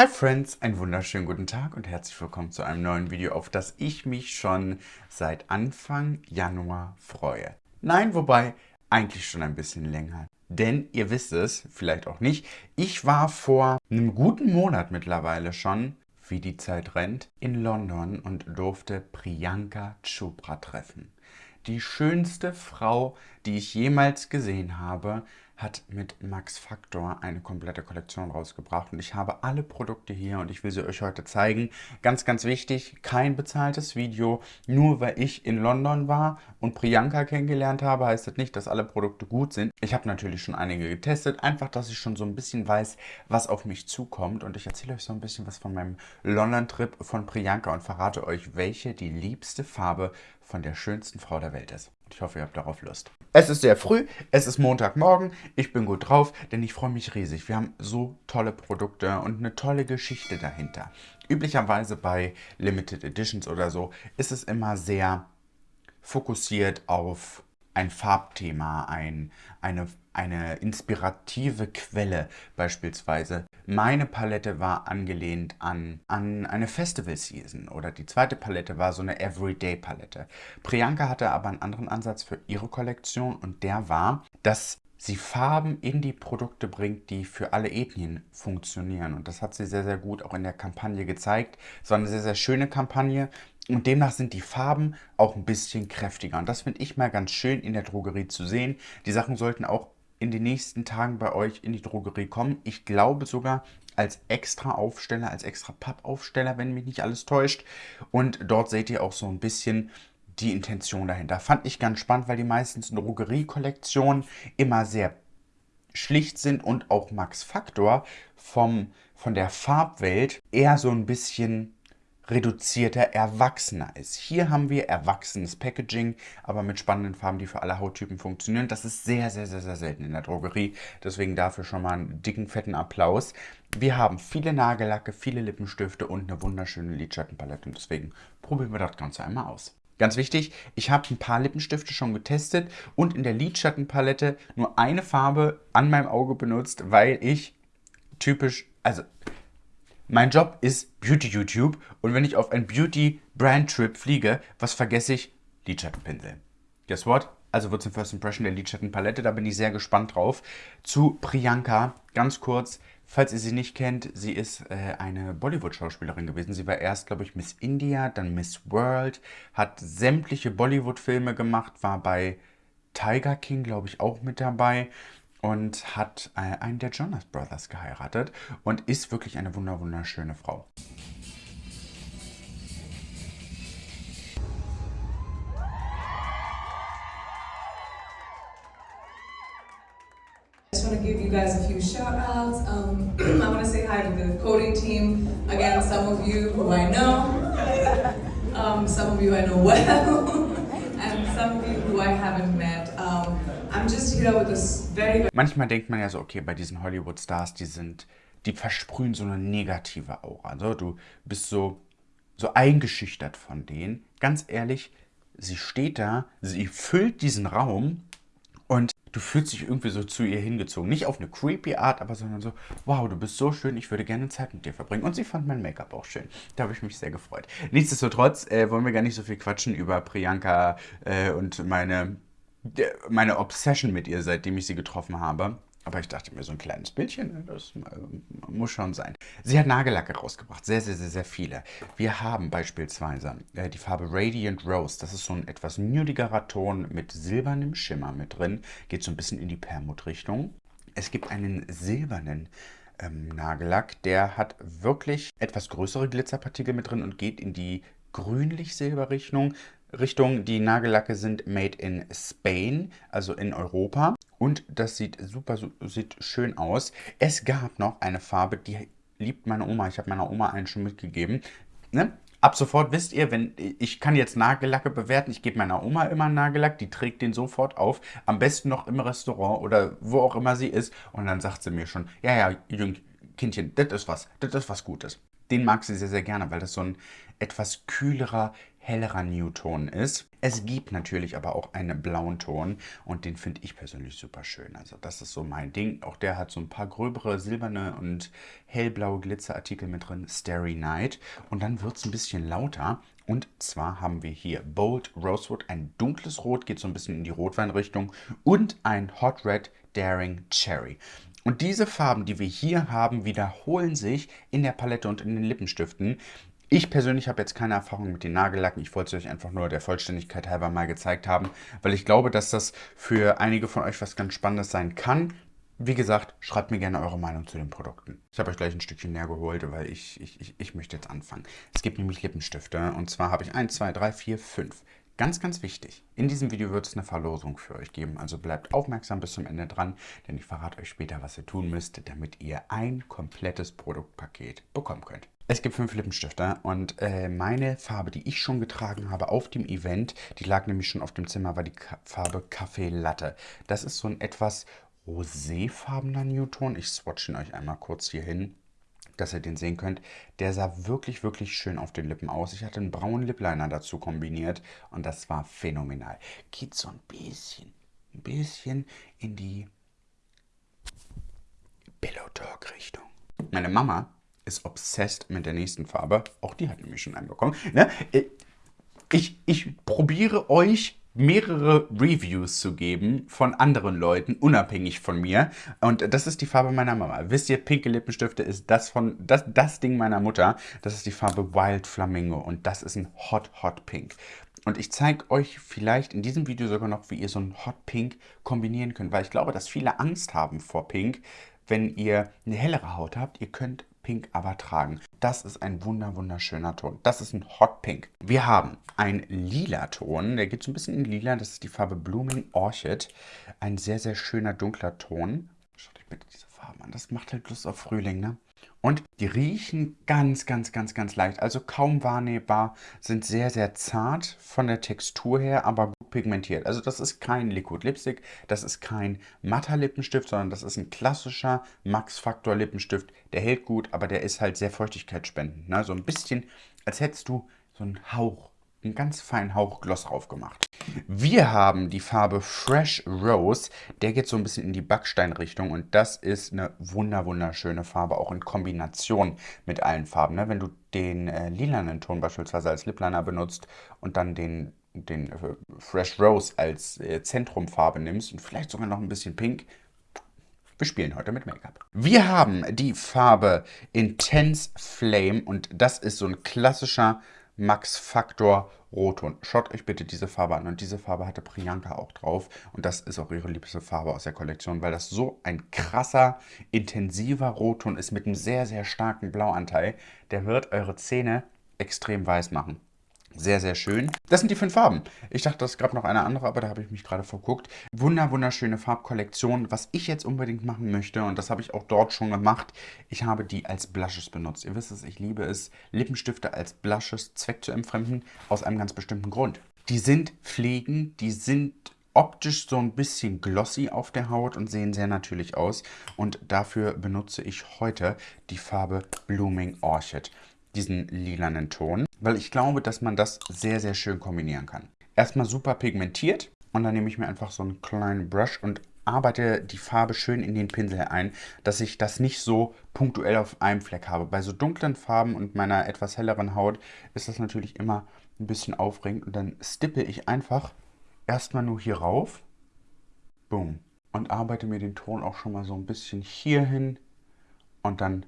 Hi Friends, einen wunderschönen guten Tag und herzlich willkommen zu einem neuen Video, auf das ich mich schon seit Anfang Januar freue. Nein, wobei eigentlich schon ein bisschen länger. Denn ihr wisst es, vielleicht auch nicht, ich war vor einem guten Monat mittlerweile schon, wie die Zeit rennt, in London und durfte Priyanka Chopra treffen. Die schönste Frau, die ich jemals gesehen habe, hat mit Max Factor eine komplette Kollektion rausgebracht und ich habe alle Produkte hier und ich will sie euch heute zeigen. Ganz, ganz wichtig, kein bezahltes Video, nur weil ich in London war und Priyanka kennengelernt habe, heißt das nicht, dass alle Produkte gut sind. Ich habe natürlich schon einige getestet, einfach, dass ich schon so ein bisschen weiß, was auf mich zukommt und ich erzähle euch so ein bisschen was von meinem London-Trip von Priyanka und verrate euch, welche die liebste Farbe von der schönsten Frau der Welt ist. Ich hoffe, ihr habt darauf Lust. Es ist sehr früh, es ist Montagmorgen, ich bin gut drauf, denn ich freue mich riesig. Wir haben so tolle Produkte und eine tolle Geschichte dahinter. Üblicherweise bei Limited Editions oder so ist es immer sehr fokussiert auf ein Farbthema, ein, eine, eine inspirative Quelle beispielsweise. Meine Palette war angelehnt an, an eine Festival Season oder die zweite Palette war so eine Everyday Palette. Priyanka hatte aber einen anderen Ansatz für ihre Kollektion und der war, dass sie Farben in die Produkte bringt, die für alle Ethnien funktionieren. Und das hat sie sehr, sehr gut auch in der Kampagne gezeigt. Es war eine sehr, sehr schöne Kampagne. Und demnach sind die Farben auch ein bisschen kräftiger. Und das finde ich mal ganz schön in der Drogerie zu sehen. Die Sachen sollten auch in den nächsten Tagen bei euch in die Drogerie kommen. Ich glaube sogar als extra Aufsteller, als extra Pappaufsteller, wenn mich nicht alles täuscht. Und dort seht ihr auch so ein bisschen die Intention dahinter. Fand ich ganz spannend, weil die meisten Drogerie-Kollektionen immer sehr schlicht sind und auch Max Factor vom, von der Farbwelt eher so ein bisschen reduzierter, erwachsener ist. Hier haben wir erwachsenes Packaging, aber mit spannenden Farben, die für alle Hauttypen funktionieren. Das ist sehr, sehr, sehr, sehr selten in der Drogerie. Deswegen dafür schon mal einen dicken, fetten Applaus. Wir haben viele Nagellacke, viele Lippenstifte und eine wunderschöne Lidschattenpalette. Und deswegen probieren wir das Ganze einmal aus. Ganz wichtig, ich habe ein paar Lippenstifte schon getestet und in der Lidschattenpalette nur eine Farbe an meinem Auge benutzt, weil ich typisch, also mein Job ist Beauty YouTube und wenn ich auf ein Beauty Brand Trip fliege, was vergesse ich? Lidschattenpinsel. Guess what? Also wird es ein First Impression der Lidschattenpalette, da bin ich sehr gespannt drauf. Zu Priyanka, ganz kurz, Falls ihr sie nicht kennt, sie ist äh, eine Bollywood-Schauspielerin gewesen. Sie war erst, glaube ich, Miss India, dann Miss World, hat sämtliche Bollywood-Filme gemacht, war bei Tiger King, glaube ich, auch mit dabei und hat äh, einen der Jonas Brothers geheiratet und ist wirklich eine wunderschöne Frau. want to give you guys a few shout outs. Um, I want to say hi to the coding team. Again, some of you who I know, um, some of you I know well, and some of you who I haven't met. Um, Manchmal denkt man ja so, okay, bei diesen Hollywood-Stars, die sind, die versprühen so eine negative Aura. Also du bist so, so eingeschüchtert von denen. Ganz ehrlich, sie steht da, sie füllt diesen Raum und du fühlst dich irgendwie so zu ihr hingezogen. Nicht auf eine creepy Art, aber sondern so, wow, du bist so schön, ich würde gerne Zeit mit dir verbringen. Und sie fand mein Make-up auch schön. Da habe ich mich sehr gefreut. Nichtsdestotrotz äh, wollen wir gar nicht so viel quatschen über Priyanka äh, und meine, meine Obsession mit ihr, seitdem ich sie getroffen habe. Aber ich dachte mir, so ein kleines Bildchen, ne, das äh, muss schon sein. Sie hat Nagellacke rausgebracht, sehr, sehr, sehr, sehr viele. Wir haben beispielsweise äh, die Farbe Radiant Rose. Das ist so ein etwas nudigerer Ton mit silbernem Schimmer mit drin. Geht so ein bisschen in die Permut-Richtung. Es gibt einen silbernen ähm, Nagellack, der hat wirklich etwas größere Glitzerpartikel mit drin und geht in die grünlich-silber-Richtung. Richtung, die Nagellacke sind made in Spain, also in Europa. Und das sieht super, sieht schön aus. Es gab noch eine Farbe, die liebt meine Oma. Ich habe meiner Oma einen schon mitgegeben. Ne? Ab sofort wisst ihr, wenn ich kann jetzt Nagellacke bewerten, ich gebe meiner Oma immer einen Nagellack, die trägt den sofort auf, am besten noch im Restaurant oder wo auch immer sie ist und dann sagt sie mir schon, ja, ja, Jüng, Kindchen, das ist was, das ist was Gutes. Den mag sie sehr, sehr gerne, weil das so ein etwas kühlerer, hellerer Newton ist. Es gibt natürlich aber auch einen blauen Ton und den finde ich persönlich super schön. Also das ist so mein Ding. Auch der hat so ein paar gröbere silberne und hellblaue Glitzerartikel mit drin. Starry Night. Und dann wird es ein bisschen lauter. Und zwar haben wir hier Bold Rosewood, ein dunkles Rot, geht so ein bisschen in die Rotweinrichtung und ein Hot Red Daring Cherry. Und diese Farben, die wir hier haben, wiederholen sich in der Palette und in den Lippenstiften. Ich persönlich habe jetzt keine Erfahrung mit den Nagellacken. Ich wollte es euch einfach nur der Vollständigkeit halber mal gezeigt haben, weil ich glaube, dass das für einige von euch was ganz Spannendes sein kann. Wie gesagt, schreibt mir gerne eure Meinung zu den Produkten. Ich habe euch gleich ein Stückchen näher geholt, weil ich, ich, ich, ich möchte jetzt anfangen. Es gibt nämlich Lippenstifte und zwar habe ich 1, 2, 3, 4, 5. Ganz, ganz wichtig, in diesem Video wird es eine Verlosung für euch geben, also bleibt aufmerksam bis zum Ende dran, denn ich verrate euch später, was ihr tun müsst, damit ihr ein komplettes Produktpaket bekommen könnt. Es gibt fünf Lippenstifte und äh, meine Farbe, die ich schon getragen habe auf dem Event, die lag nämlich schon auf dem Zimmer, war die Ka Farbe Kaffee Latte. Das ist so ein etwas roséfarbener Newton. Ich swatche ihn euch einmal kurz hier hin, dass ihr den sehen könnt. Der sah wirklich, wirklich schön auf den Lippen aus. Ich hatte einen braunen Lipliner dazu kombiniert und das war phänomenal. Geht so ein bisschen, ein bisschen in die Pillow Talk Richtung. Meine Mama ist obsessed mit der nächsten Farbe. Auch die hat nämlich schon einen bekommen. Ne? Äh, ich, ich probiere euch mehrere Reviews zu geben von anderen Leuten, unabhängig von mir. Und das ist die Farbe meiner Mama. Wisst ihr, pinke Lippenstifte ist das von das, das Ding meiner Mutter. Das ist die Farbe Wild Flamingo und das ist ein Hot Hot Pink. Und ich zeige euch vielleicht in diesem Video sogar noch, wie ihr so ein Hot Pink kombinieren könnt, weil ich glaube, dass viele Angst haben vor Pink, wenn ihr eine hellere Haut habt. Ihr könnt Pink aber tragen. Das ist ein wunder wunderschöner Ton. Das ist ein Hot Pink. Wir haben einen lila Ton. Der geht so ein bisschen in lila. Das ist die Farbe Blooming Orchid. Ein sehr, sehr schöner dunkler Ton. Schaut euch bitte diese Farbe an. Das macht halt Lust auf Frühling, ne? Und die riechen ganz, ganz, ganz, ganz leicht. Also kaum wahrnehmbar, sind sehr, sehr zart von der Textur her, aber gut pigmentiert. Also das ist kein Liquid Lipstick, das ist kein matter Lippenstift, sondern das ist ein klassischer Max Factor Lippenstift. Der hält gut, aber der ist halt sehr feuchtigkeitsspendend. Ne? So ein bisschen, als hättest du so einen Hauch einen ganz feinen Hauch Gloss drauf gemacht. Wir haben die Farbe Fresh Rose. Der geht so ein bisschen in die Backsteinrichtung und das ist eine wunder wunderschöne Farbe, auch in Kombination mit allen Farben. Ne? Wenn du den äh, lilanen Ton beispielsweise als Lipliner benutzt und dann den, den äh, Fresh Rose als äh, Zentrumfarbe nimmst und vielleicht sogar noch ein bisschen Pink, wir spielen heute mit Make-up. Wir haben die Farbe Intense Flame und das ist so ein klassischer Max Factor Rotton. Schaut euch bitte diese Farbe an. Und diese Farbe hatte Priyanka auch drauf. Und das ist auch ihre liebste Farbe aus der Kollektion, weil das so ein krasser, intensiver Rotton ist mit einem sehr, sehr starken Blauanteil. Der wird eure Zähne extrem weiß machen. Sehr, sehr schön. Das sind die fünf Farben. Ich dachte, es gab noch eine andere, aber da habe ich mich gerade verguckt. Wunder, wunderschöne Farbkollektion. Was ich jetzt unbedingt machen möchte, und das habe ich auch dort schon gemacht, ich habe die als Blushes benutzt. Ihr wisst es, ich liebe es, Lippenstifte als Blushes Zweck zu entfremden, aus einem ganz bestimmten Grund. Die sind pflegend, die sind optisch so ein bisschen glossy auf der Haut und sehen sehr natürlich aus. Und dafür benutze ich heute die Farbe Blooming Orchid diesen lilanen Ton, weil ich glaube, dass man das sehr, sehr schön kombinieren kann. Erstmal super pigmentiert und dann nehme ich mir einfach so einen kleinen Brush und arbeite die Farbe schön in den Pinsel ein, dass ich das nicht so punktuell auf einem Fleck habe. Bei so dunklen Farben und meiner etwas helleren Haut ist das natürlich immer ein bisschen aufregend und dann stippe ich einfach erstmal nur hier rauf, boom, und arbeite mir den Ton auch schon mal so ein bisschen hier hin und dann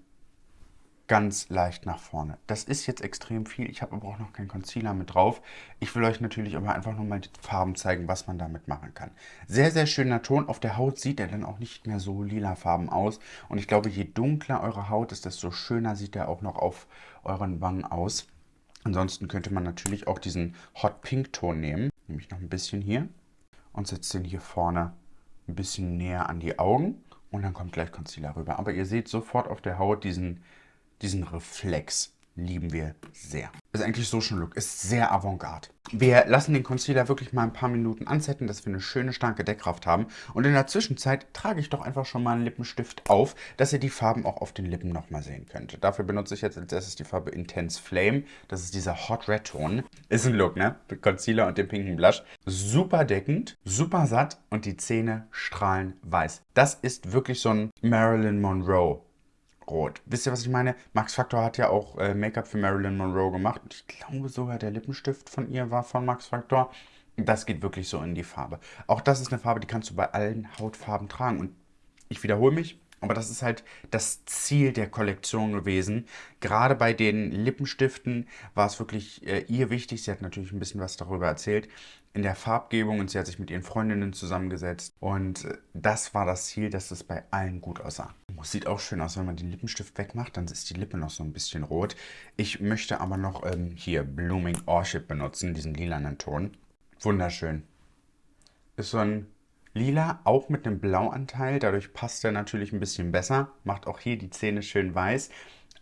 ganz leicht nach vorne. Das ist jetzt extrem viel. Ich habe aber auch noch keinen Concealer mit drauf. Ich will euch natürlich aber einfach nochmal die Farben zeigen, was man damit machen kann. Sehr, sehr schöner Ton. Auf der Haut sieht er dann auch nicht mehr so lila Farben aus. Und ich glaube, je dunkler eure Haut ist, desto schöner sieht er auch noch auf euren Wangen aus. Ansonsten könnte man natürlich auch diesen Hot Pink Ton nehmen. Nehme ich noch ein bisschen hier und setze den hier vorne ein bisschen näher an die Augen. Und dann kommt gleich Concealer rüber. Aber ihr seht sofort auf der Haut diesen diesen Reflex. lieben wir sehr. Ist eigentlich so schon Look, ist sehr avantgarde. Wir lassen den Concealer wirklich mal ein paar Minuten ansetzen, dass wir eine schöne, starke Deckkraft haben. Und in der Zwischenzeit trage ich doch einfach schon mal einen Lippenstift auf, dass ihr die Farben auch auf den Lippen nochmal sehen könnt. Dafür benutze ich jetzt als erstes die Farbe Intense Flame. Das ist dieser Hot Red Ton. Ist ein Look, ne? Mit Concealer und dem pinken Blush. Super deckend, super satt und die Zähne strahlen weiß. Das ist wirklich so ein Marilyn Monroe rot. Wisst ihr, was ich meine? Max Factor hat ja auch äh, Make-up für Marilyn Monroe gemacht. Ich glaube sogar, der Lippenstift von ihr war von Max Factor. Das geht wirklich so in die Farbe. Auch das ist eine Farbe, die kannst du bei allen Hautfarben tragen. Und ich wiederhole mich, aber das ist halt das Ziel der Kollektion gewesen. Gerade bei den Lippenstiften war es wirklich äh, ihr wichtig. Sie hat natürlich ein bisschen was darüber erzählt in der Farbgebung und sie hat sich mit ihren Freundinnen zusammengesetzt. Und äh, das war das Ziel, dass es bei allen gut aussah. Sieht auch schön aus, wenn man den Lippenstift wegmacht, dann ist die Lippe noch so ein bisschen rot. Ich möchte aber noch ähm, hier Blooming Orchid benutzen, diesen lilanen Ton. Wunderschön. Ist so ein Lila, auch mit einem Blauanteil. Dadurch passt er natürlich ein bisschen besser. Macht auch hier die Zähne schön weiß.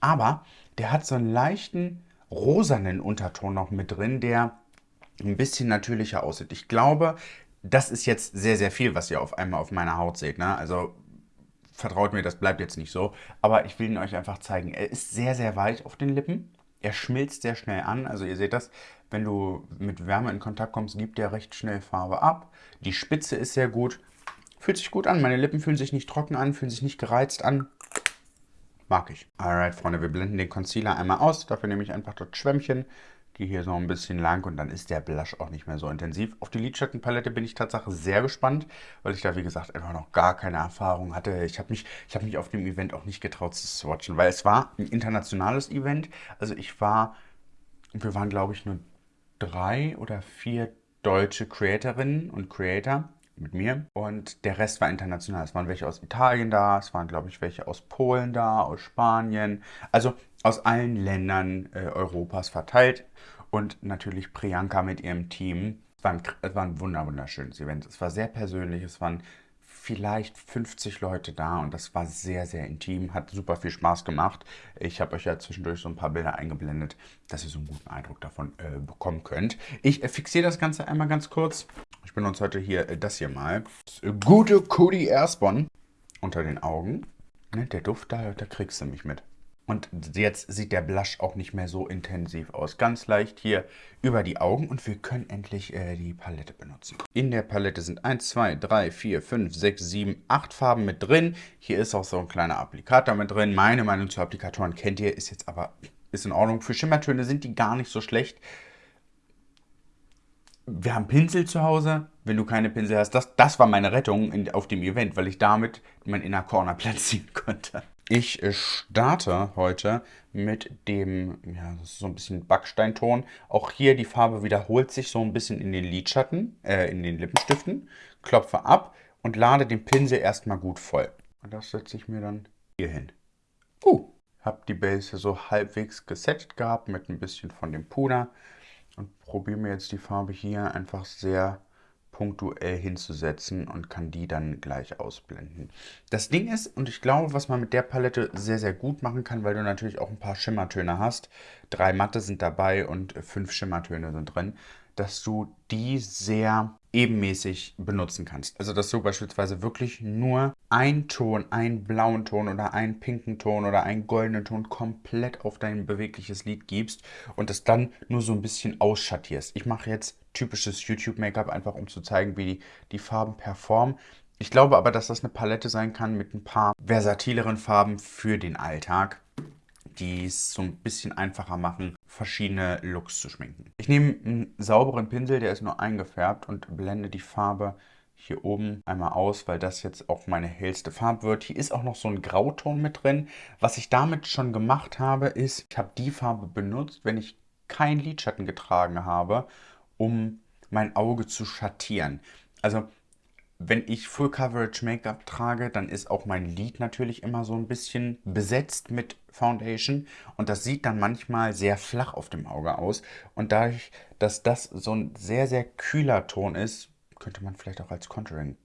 Aber der hat so einen leichten rosanen Unterton noch mit drin, der ein bisschen natürlicher aussieht. Ich glaube, das ist jetzt sehr, sehr viel, was ihr auf einmal auf meiner Haut seht. Ne? Also vertraut mir, das bleibt jetzt nicht so. Aber ich will ihn euch einfach zeigen. Er ist sehr, sehr weich auf den Lippen. Er schmilzt sehr schnell an. Also ihr seht das, wenn du mit Wärme in Kontakt kommst, gibt er recht schnell Farbe ab. Die Spitze ist sehr gut. Fühlt sich gut an. Meine Lippen fühlen sich nicht trocken an, fühlen sich nicht gereizt an. Mag ich. Alright, Freunde, wir blenden den Concealer einmal aus. Dafür nehme ich einfach das Schwämmchen, gehe hier so ein bisschen lang und dann ist der Blush auch nicht mehr so intensiv. Auf die Lidschattenpalette bin ich tatsächlich sehr gespannt, weil ich da, wie gesagt, einfach noch gar keine Erfahrung hatte. Ich habe mich, hab mich auf dem Event auch nicht getraut zu swatchen, weil es war ein internationales Event. Also ich war, wir waren glaube ich nur drei oder vier deutsche Creatorinnen und Creator mit mir und der Rest war international. Es waren welche aus Italien da, es waren glaube ich welche aus Polen da, aus Spanien, also aus allen Ländern äh, Europas verteilt und natürlich Priyanka mit ihrem Team. Es war ein, es war ein wunderschönes Event. Es war sehr persönlich, es waren vielleicht 50 Leute da und das war sehr, sehr intim, hat super viel Spaß gemacht. Ich habe euch ja zwischendurch so ein paar Bilder eingeblendet, dass ihr so einen guten Eindruck davon äh, bekommen könnt. Ich äh, fixiere das Ganze einmal ganz kurz. Ich benutze heute hier äh, das hier mal. Das äh, gute Cody Airspawn unter den Augen. Ne, der Duft, da, da kriegst du mich mit. Und jetzt sieht der Blush auch nicht mehr so intensiv aus. Ganz leicht hier über die Augen und wir können endlich äh, die Palette benutzen. In der Palette sind 1, 2, 3, 4, 5, 6, 7, 8 Farben mit drin. Hier ist auch so ein kleiner Applikator mit drin. Meine Meinung zu Applikatoren kennt ihr, ist jetzt aber ist in Ordnung. Für Schimmertöne sind die gar nicht so schlecht. Wir haben Pinsel zu Hause. Wenn du keine Pinsel hast, das, das war meine Rettung in, auf dem Event, weil ich damit mein Inner Corner platzieren konnte. Ich äh, starte heute mit dem, ja, das ist so ein bisschen Backsteinton. Auch hier die Farbe wiederholt sich so ein bisschen in den Lidschatten, äh, in den Lippenstiften. Klopfe ab und lade den Pinsel erstmal gut voll. Und das setze ich mir dann hier hin. Uh, habe die Base so halbwegs gesetzt gehabt mit ein bisschen von dem Puder und probiere mir jetzt die Farbe hier einfach sehr punktuell hinzusetzen und kann die dann gleich ausblenden. Das Ding ist, und ich glaube, was man mit der Palette sehr, sehr gut machen kann, weil du natürlich auch ein paar Schimmertöne hast, drei matte sind dabei und fünf Schimmertöne sind drin, dass du die sehr ebenmäßig benutzen kannst. Also dass du beispielsweise wirklich nur einen Ton, einen blauen Ton oder einen pinken Ton oder einen goldenen Ton komplett auf dein bewegliches Lied gibst und das dann nur so ein bisschen ausschattierst. Ich mache jetzt typisches YouTube-Make-up, einfach um zu zeigen, wie die, die Farben performen. Ich glaube aber, dass das eine Palette sein kann mit ein paar versatileren Farben für den Alltag, die es so ein bisschen einfacher machen, verschiedene Looks zu schminken. Ich nehme einen sauberen Pinsel, der ist nur eingefärbt und blende die Farbe hier oben einmal aus, weil das jetzt auch meine hellste Farbe wird. Hier ist auch noch so ein Grauton mit drin. Was ich damit schon gemacht habe, ist, ich habe die Farbe benutzt, wenn ich keinen Lidschatten getragen habe um mein Auge zu schattieren. Also wenn ich Full Coverage Make-up trage, dann ist auch mein Lid natürlich immer so ein bisschen besetzt mit Foundation und das sieht dann manchmal sehr flach auf dem Auge aus und dadurch, dass das so ein sehr, sehr kühler Ton ist, könnte man vielleicht auch als Contouring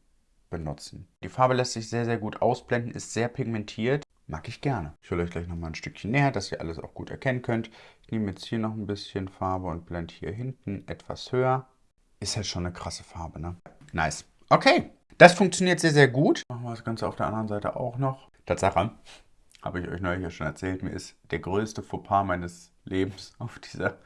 benutzen. Die Farbe lässt sich sehr, sehr gut ausblenden, ist sehr pigmentiert mag ich gerne. Ich hole euch gleich nochmal ein Stückchen näher, dass ihr alles auch gut erkennen könnt. Ich nehme jetzt hier noch ein bisschen Farbe und blende hier hinten etwas höher. Ist halt schon eine krasse Farbe, ne? Nice. Okay, das funktioniert sehr, sehr gut. Machen wir das Ganze auf der anderen Seite auch noch. Tatsache, habe ich euch neulich ja schon erzählt, mir ist der größte Fauxpas meines Lebens auf dieser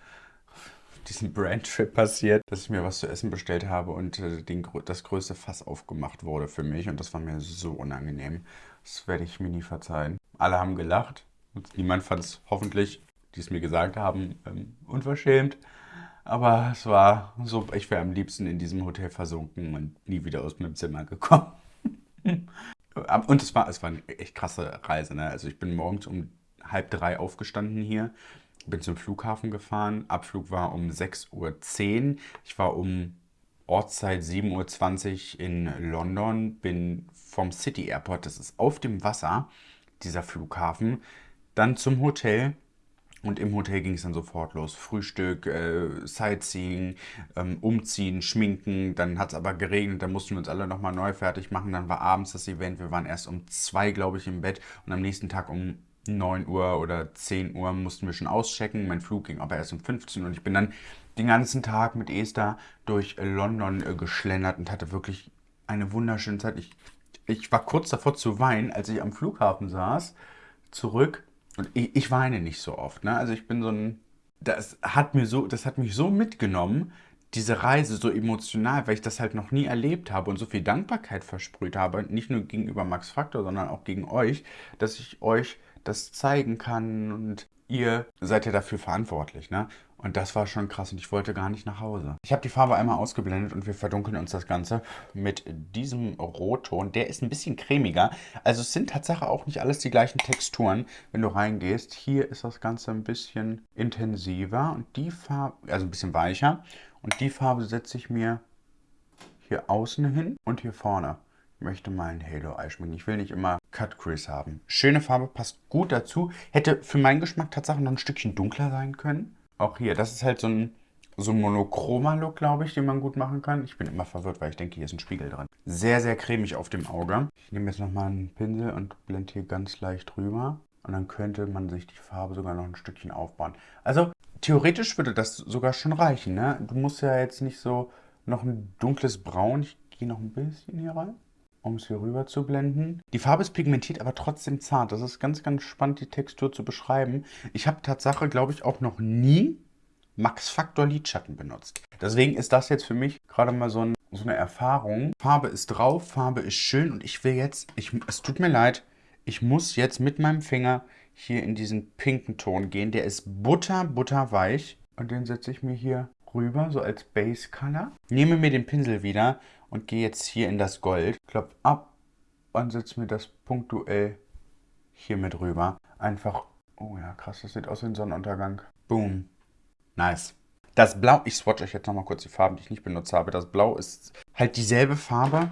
diesen Brandtrip passiert, dass ich mir was zu essen bestellt habe und äh, den, das größte Fass aufgemacht wurde für mich und das war mir so unangenehm. Das werde ich mir nie verzeihen. Alle haben gelacht und niemand fand es hoffentlich, die es mir gesagt haben, ähm, unverschämt. Aber es war so, ich wäre am liebsten in diesem Hotel versunken und nie wieder aus meinem Zimmer gekommen. und es war, es war eine echt krasse Reise. Ne? Also ich bin morgens um halb drei aufgestanden hier bin zum Flughafen gefahren. Abflug war um 6.10 Uhr. Ich war um Ortszeit 7.20 Uhr in London, bin vom City Airport, das ist auf dem Wasser, dieser Flughafen, dann zum Hotel. Und im Hotel ging es dann sofort los. Frühstück, äh, Sightseeing, ähm, Umziehen, Schminken. Dann hat es aber geregnet, dann mussten wir uns alle nochmal neu fertig machen. Dann war abends das Event. Wir waren erst um zwei, glaube ich, im Bett. Und am nächsten Tag um 9 Uhr oder 10 Uhr mussten wir schon auschecken. Mein Flug ging aber erst um 15 Uhr und ich bin dann den ganzen Tag mit Esther durch London äh, geschlendert und hatte wirklich eine wunderschöne Zeit. Ich, ich war kurz davor zu weinen, als ich am Flughafen saß, zurück. Und ich, ich weine nicht so oft. Ne? Also ich bin so ein. Das hat, mir so, das hat mich so mitgenommen, diese Reise so emotional, weil ich das halt noch nie erlebt habe und so viel Dankbarkeit versprüht habe, nicht nur gegenüber Max Factor, sondern auch gegen euch, dass ich euch das zeigen kann und ihr seid ja dafür verantwortlich, ne? Und das war schon krass und ich wollte gar nicht nach Hause. Ich habe die Farbe einmal ausgeblendet und wir verdunkeln uns das Ganze mit diesem Rotton. Der ist ein bisschen cremiger. Also es sind tatsächlich auch nicht alles die gleichen Texturen, wenn du reingehst. Hier ist das Ganze ein bisschen intensiver und die Farbe, also ein bisschen weicher. Und die Farbe setze ich mir hier außen hin und hier vorne möchte mal ein Halo Eye schminken. Ich will nicht immer Cut Crease haben. Schöne Farbe, passt gut dazu. Hätte für meinen Geschmack tatsächlich noch ein Stückchen dunkler sein können. Auch hier, das ist halt so ein, so ein Monochroma-Look, glaube ich, den man gut machen kann. Ich bin immer verwirrt, weil ich denke, hier ist ein Spiegel drin. Sehr, sehr cremig auf dem Auge. Ich nehme jetzt nochmal einen Pinsel und blende hier ganz leicht drüber. Und dann könnte man sich die Farbe sogar noch ein Stückchen aufbauen. Also theoretisch würde das sogar schon reichen. Ne? Du musst ja jetzt nicht so noch ein dunkles Braun. Ich gehe noch ein bisschen hier rein um es hier rüber zu blenden. Die Farbe ist pigmentiert, aber trotzdem zart. Das ist ganz, ganz spannend, die Textur zu beschreiben. Ich habe Tatsache, glaube ich, auch noch nie Max Factor Lidschatten benutzt. Deswegen ist das jetzt für mich gerade mal so, ein, so, eine Erfahrung. Farbe ist drauf, Farbe ist schön und ich will jetzt, ich, es tut mir leid, ich muss jetzt mit meinem Finger hier in diesen pinken Ton gehen. Der ist butter, butterweich und den setze ich mir hier rüber, so als Base Color. Nehme mir den Pinsel wieder und gehe jetzt hier in das Gold, klopf ab und setze mir das punktuell hier mit rüber. Einfach, oh ja, krass, das sieht aus wie ein Sonnenuntergang. Boom. Nice. Das Blau, ich swatch euch jetzt nochmal kurz die Farben, die ich nicht benutzt habe. Das Blau ist halt dieselbe Farbe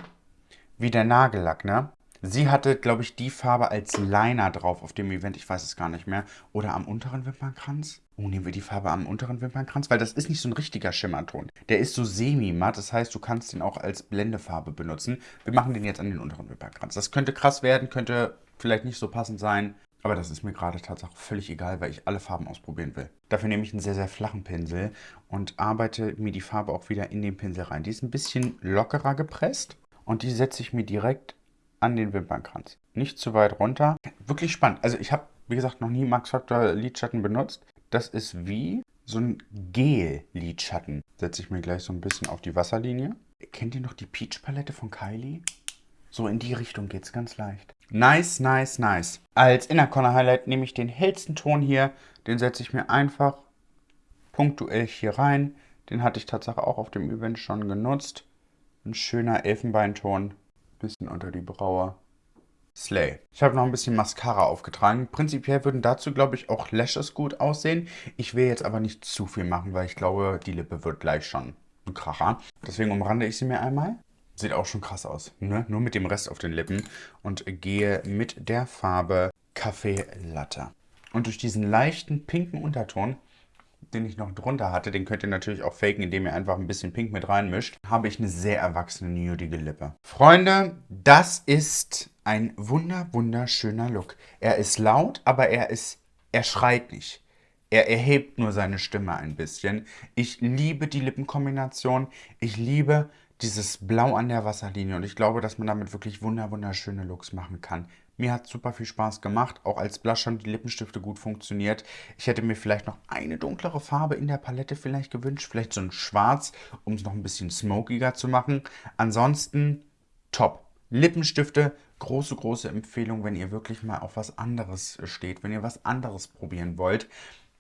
wie der Nagellack, ne? Sie hatte, glaube ich, die Farbe als Liner drauf auf dem Event, ich weiß es gar nicht mehr. Oder am unteren Wimpernkranz. Oh, nehmen wir die Farbe am unteren Wimpernkranz, weil das ist nicht so ein richtiger Schimmerton. Der ist so semi-matt, das heißt, du kannst den auch als Blendefarbe benutzen. Wir machen den jetzt an den unteren Wimpernkranz. Das könnte krass werden, könnte vielleicht nicht so passend sein, aber das ist mir gerade tatsächlich völlig egal, weil ich alle Farben ausprobieren will. Dafür nehme ich einen sehr, sehr flachen Pinsel und arbeite mir die Farbe auch wieder in den Pinsel rein. Die ist ein bisschen lockerer gepresst und die setze ich mir direkt an den Wimpernkranz. Nicht zu weit runter. Wirklich spannend. Also ich habe, wie gesagt, noch nie Max Factor Lidschatten benutzt. Das ist wie so ein Gel-Lidschatten. Setze ich mir gleich so ein bisschen auf die Wasserlinie. Kennt ihr noch die Peach-Palette von Kylie? So in die Richtung geht es ganz leicht. Nice, nice, nice. Als Inner Corner Highlight nehme ich den hellsten Ton hier. Den setze ich mir einfach punktuell hier rein. Den hatte ich tatsächlich auch auf dem Event schon genutzt. Ein schöner Elfenbeinton. Bisschen unter die Braue. Slay. Ich habe noch ein bisschen Mascara aufgetragen. Prinzipiell würden dazu, glaube ich, auch Lashes gut aussehen. Ich will jetzt aber nicht zu viel machen, weil ich glaube, die Lippe wird gleich schon ein Kracher. Deswegen umrande ich sie mir einmal. Sieht auch schon krass aus, ne? Nur mit dem Rest auf den Lippen. Und gehe mit der Farbe Kaffee Latte. Und durch diesen leichten pinken Unterton den ich noch drunter hatte, den könnt ihr natürlich auch faken, indem ihr einfach ein bisschen Pink mit reinmischt, habe ich eine sehr erwachsene, nudige Lippe. Freunde, das ist ein wunder, wunderschöner Look. Er ist laut, aber er ist, er schreit nicht. Er erhebt nur seine Stimme ein bisschen. Ich liebe die Lippenkombination. Ich liebe dieses Blau an der Wasserlinie und ich glaube, dass man damit wirklich wunder wunderschöne Looks machen kann. Mir hat super viel Spaß gemacht, auch als Blush haben die Lippenstifte gut funktioniert. Ich hätte mir vielleicht noch eine dunklere Farbe in der Palette vielleicht gewünscht, vielleicht so ein Schwarz, um es noch ein bisschen smokiger zu machen. Ansonsten top. Lippenstifte, große, große Empfehlung, wenn ihr wirklich mal auf was anderes steht, wenn ihr was anderes probieren wollt.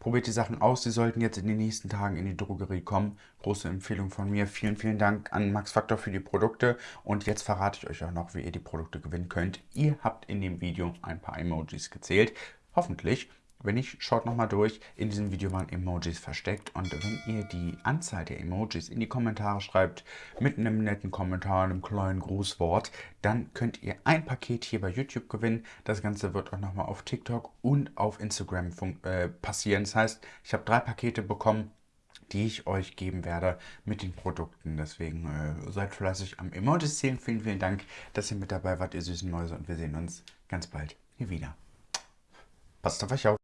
Probiert die Sachen aus, sie sollten jetzt in den nächsten Tagen in die Drogerie kommen. Große Empfehlung von mir. Vielen, vielen Dank an Max Factor für die Produkte. Und jetzt verrate ich euch auch noch, wie ihr die Produkte gewinnen könnt. Ihr habt in dem Video ein paar Emojis gezählt. Hoffentlich. Wenn nicht, schaut nochmal durch. In diesem Video waren Emojis versteckt. Und wenn ihr die Anzahl der Emojis in die Kommentare schreibt, mit einem netten Kommentar, einem kleinen Grußwort, dann könnt ihr ein Paket hier bei YouTube gewinnen. Das Ganze wird auch nochmal auf TikTok und auf Instagram äh, passieren. Das heißt, ich habe drei Pakete bekommen die ich euch geben werde mit den Produkten. Deswegen äh, seid fleißig am Emojis zählen. Vielen, vielen Dank, dass ihr mit dabei wart, ihr süßen Mäuse. Und wir sehen uns ganz bald hier wieder. Passt auf euch auf.